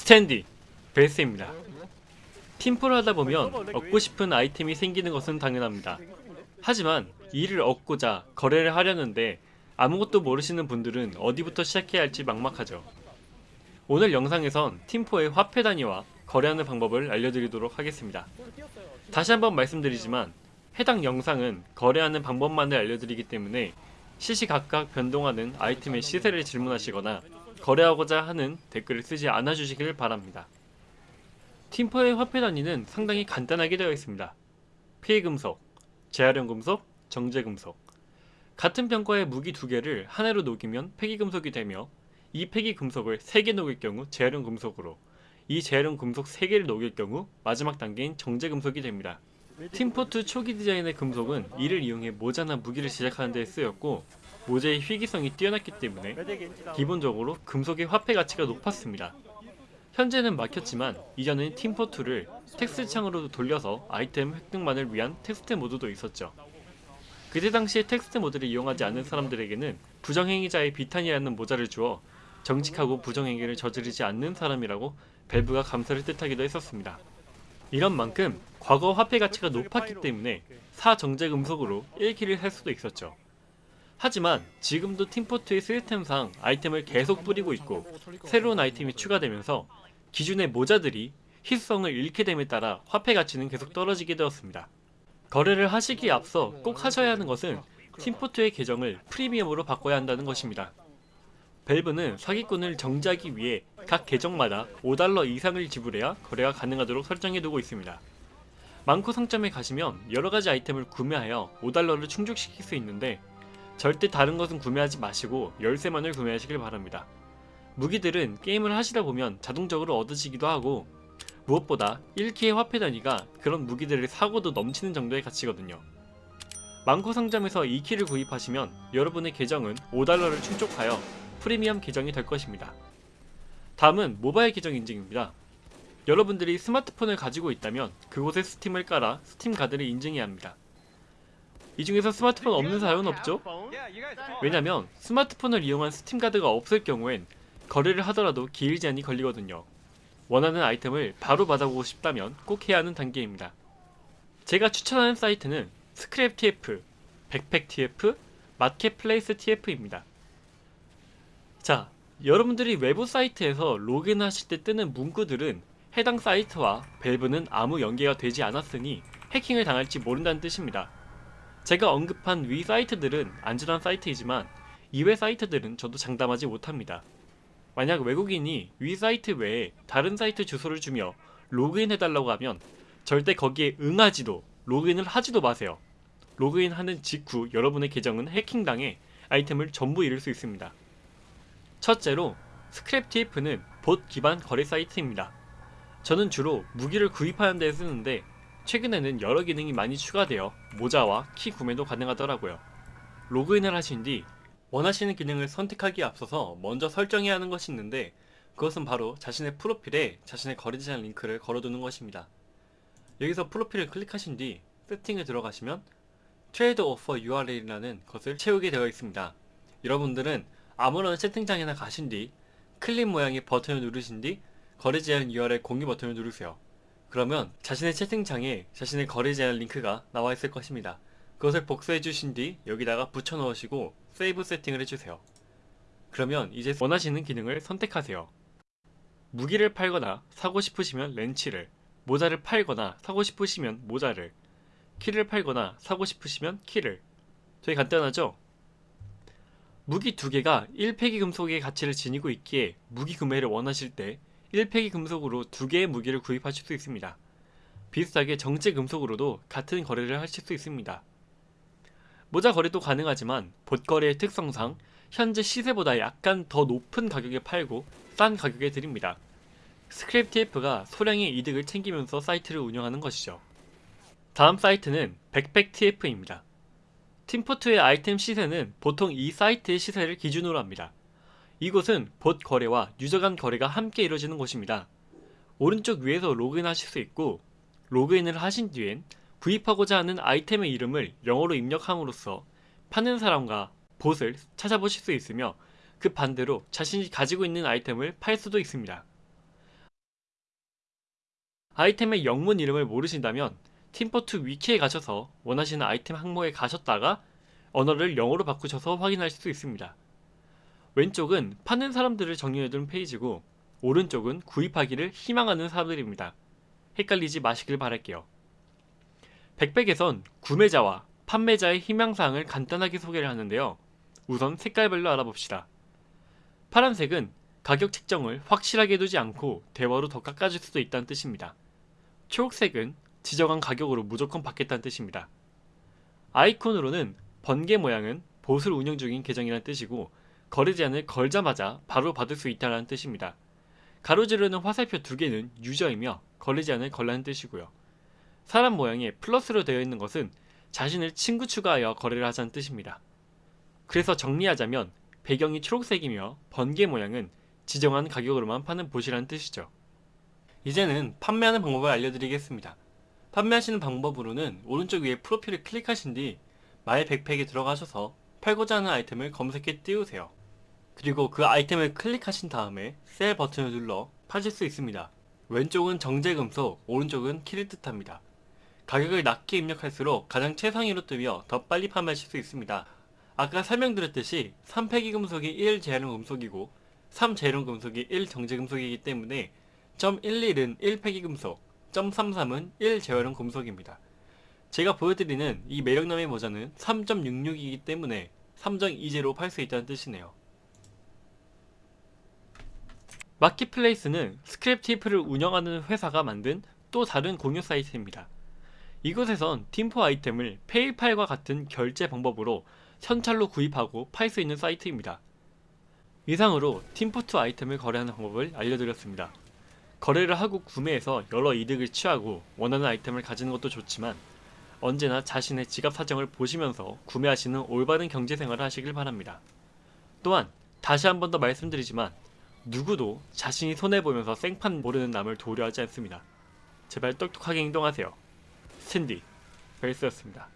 스탠디 베스입니다. 팀플을 하다 보면 얻고 싶은 아이템이 생기는 것은 당연합니다. 하지만 이를 얻고자 거래를 하려는데 아무것도 모르시는 분들은 어디부터 시작해야 할지 막막하죠. 오늘 영상에선 팀포의 화폐 단위와 거래하는 방법을 알려드리도록 하겠습니다. 다시 한번 말씀드리지만 해당 영상은 거래하는 방법만을 알려드리기 때문에 시시각각 변동하는 아이템의 시세를 질문하시거나 거래하고자 하는 댓글을 쓰지 않아 주시길 바랍니다. 팀포의 화폐 단위는 상당히 간단하게 되어 있습니다. 피금속, 재활용 금속, 정제 금속. 같은 병과의 무기 두 개를 하나로 녹이면 폐기금속이 되며 이 폐기금속을 3개 녹일 경우 재활용 금속으로 이 재활용 금속 3개를 녹일 경우 마지막 단계인 정제 금속이 됩니다. 팀포2 초기 디자인의 금속은 이를 이용해 모자나 무기를 제작하는 데 쓰였고 모재의 희귀성이 뛰어났기 때문에 기본적으로 금속의 화폐 가치가 높았습니다. 현재는 막혔지만 이전엔 팀포2를 텍스트 창으로 돌려서 아이템 획득만을 위한 텍스트 모드도 있었죠. 그때 당시에 텍스트 모드를 이용하지 않은 사람들에게는 부정행위자의 비탄이라는 모자를 주어 정직하고 부정행위를 저지르지 않는 사람이라고 밸브가 감사를 뜻하기도 했었습니다. 이런 만큼 과거 화폐 가치가 높았기 때문에 사정제 금속으로 1킬을 할 수도 있었죠. 하지만 지금도 팀포트의 시스템상 아이템을 계속 뿌리고 있고 새로운 아이템이 추가되면서 기존의 모자들이 희수성을 잃게 됨에 따라 화폐 가치는 계속 떨어지게 되었습니다. 거래를 하시기에 앞서 꼭 하셔야 하는 것은 팀포트의 계정을 프리미엄으로 바꿔야 한다는 것입니다. 밸브는 사기꾼을 정지하기 위해 각 계정마다 5달러 이상을 지불해야 거래가 가능하도록 설정해두고 있습니다. 망코 상점에 가시면 여러가지 아이템을 구매하여 5달러를 충족시킬 수 있는데 절대 다른 것은 구매하지 마시고 열쇠만을 구매하시길 바랍니다. 무기들은 게임을 하시다 보면 자동적으로 얻으시기도 하고 무엇보다 1키의 화폐 단위가 그런 무기들을 사고도 넘치는 정도의 가치거든요. 망코 상점에서 2키를 구입하시면 여러분의 계정은 5달러를 충족하여 프리미엄 계정이 될 것입니다. 다음은 모바일 계정 인증입니다. 여러분들이 스마트폰을 가지고 있다면 그곳에 스팀을 깔아 스팀 가드를 인증해야 합니다. 이 중에서 스마트폰 없는 사람은 없죠? 왜냐면 스마트폰을 이용한 스팀 가드가 없을 경우엔 거래를 하더라도 기일 제한이 걸리거든요. 원하는 아이템을 바로 받아보고 싶다면 꼭 해야 하는 단계입니다. 제가 추천하는 사이트는 스크랩 TF, 백팩 TF, 마켓플레이스 TF입니다. 자, 여러분들이 외부 사이트에서 로그인하실 때 뜨는 문구들은 해당 사이트와 밸브는 아무 연계가 되지 않았으니 해킹을 당할지 모른다는 뜻입니다. 제가 언급한 위 사이트들은 안전한 사이트이지만 이외 사이트들은 저도 장담하지 못합니다. 만약 외국인이 위 사이트 외에 다른 사이트 주소를 주며 로그인 해달라고 하면 절대 거기에 응하지도 로그인을 하지도 마세요. 로그인하는 직후 여러분의 계정은 해킹당해 아이템을 전부 잃을 수 있습니다. 첫째로 스크랩TF는 봇 기반 거래 사이트입니다. 저는 주로 무기를 구입하는 데 쓰는데 최근에는 여러 기능이 많이 추가되어 모자와 키 구매도 가능하더라고요. 로그인을 하신 뒤 원하시는 기능을 선택하기에 앞서서 먼저 설정해야 하는 것이 있는데 그것은 바로 자신의 프로필에 자신의 거래 제한 링크를 걸어두는 것입니다. 여기서 프로필을 클릭하신 뒤 세팅에 들어가시면 trade offer URL이라는 것을 채우게 되어 있습니다. 여러분들은 아무런 채팅창이나 가신 뒤 클립 모양의 버튼을 누르신 뒤 거래 제안 URL 공유 버튼을 누르세요. 그러면 자신의 채팅창에 자신의 거래 제안 링크가 나와 있을 것입니다. 그것을 복사해 주신 뒤 여기다가 붙여 넣으시고 save setting을 해주세요. 그러면 이제 원하시는 기능을 선택하세요. 무기를 팔거나 사고 싶으시면 렌치를, 모자를 팔거나 사고 싶으시면 모자를, 키를 팔거나 사고 싶으시면 키를. 되게 간단하죠? 무기 두 개가 1폐기 금속의 가치를 지니고 있기에 무기 구매를 원하실 때 1폐기 금속으로 두 개의 무기를 구입하실 수 있습니다. 비슷하게 정제 금속으로도 같은 거래를 하실 수 있습니다. 모자 거래도 가능하지만 봇거래의 특성상 현재 시세보다 약간 더 높은 가격에 팔고 싼 가격에 드립니다. 스크랩 TF가 소량의 이득을 챙기면서 사이트를 운영하는 것이죠. 다음 사이트는 백팩 TF입니다. 팀포트의 아이템 시세는 보통 이 사이트의 시세를 기준으로 합니다. 이곳은 봇 거래와 유저 간 거래가 함께 이루어지는 곳입니다. 오른쪽 위에서 로그인하실 수 있고 로그인을 하신 뒤엔 구입하고자 하는 아이템의 이름을 영어로 입력함으로써 파는 사람과 봇을 찾아보실 수 있으며 그 반대로 자신이 가지고 있는 아이템을 팔 수도 있습니다. 아이템의 영문 이름을 모르신다면 팀포트 위키에 가셔서 원하시는 아이템 항목에 가셨다가 언어를 영어로 바꾸셔서 확인할 수 있습니다. 왼쪽은 파는 사람들을 정리해둔 페이지고 오른쪽은 구입하기를 희망하는 사람들입니다. 헷갈리지 마시길 바랄게요. 백백에선 구매자와 판매자의 희망사항을 간단하게 소개를 하는데요. 우선 색깔별로 알아봅시다. 파란색은 가격 책정을 확실하게 두지 않고 대화로 더 깎아줄 수도 있다는 뜻입니다. 초록색은 지정한 가격으로 무조건 받겠다는 뜻입니다. 아이콘으로는 번개 모양은 봇을 운영 중인 계정이라는 뜻이고 거래 제한을 걸자마자 바로 받을 수 있다는 뜻입니다. 가로지르는 화살표 두 개는 유저이며 거래 제한을 걸라는 뜻이고요. 사람 모양에 플러스로 되어 있는 것은 자신을 친구 추가하여 거래를 하자는 뜻입니다. 그래서 정리하자면 배경이 초록색이며 번개 모양은 지정한 가격으로만 파는 봇이라는 뜻이죠. 이제는 판매하는 방법을 알려드리겠습니다. 판매하시는 방법으로는 오른쪽 위에 프로필을 클릭하신 뒤 my backpack에 들어가셔서 팔고자 하는 아이템을 검색해 띄우세요. 그리고 그 아이템을 클릭하신 다음에 sell 버튼을 눌러 파실 수 있습니다. 왼쪽은 정제금속, 오른쪽은 키를 뜻합니다. 가격을 낮게 입력할수록 가장 최상위로 뜨며 더 빨리 판매하실 수 있습니다. 아까 설명드렸듯이 3폐기 금속이 1 재활용 금속이고 3 재활용 금속이 1 정제 금속이기 때문에 .11은 1폐기 금속, .33은 1 재활용 금속입니다. 제가 보여드리는 이 매력남의 모자는 3.66이기 때문에 3.20로 팔 수 있다는 뜻이네요. 마켓플레이스는 스크랩 테이프를 운영하는 회사가 만든 또 다른 공유 사이트입니다. 이곳에선 팀포 아이템을 페이팔과 같은 결제 방법으로 현찰로 구입하고 팔 수 있는 사이트입니다. 이상으로 팀포2 아이템을 거래하는 방법을 알려드렸습니다. 거래를 하고 구매해서 여러 이득을 취하고 원하는 아이템을 가지는 것도 좋지만 언제나 자신의 지갑 사정을 보시면서 구매하시는 올바른 경제생활을 하시길 바랍니다. 또한 다시 한 번 더 말씀드리지만 누구도 자신이 손해보면서 생판 모르는 남을 도우려 하지 않습니다. 제발 똑똑하게 행동하세요. 스탠디 벨스였습니다.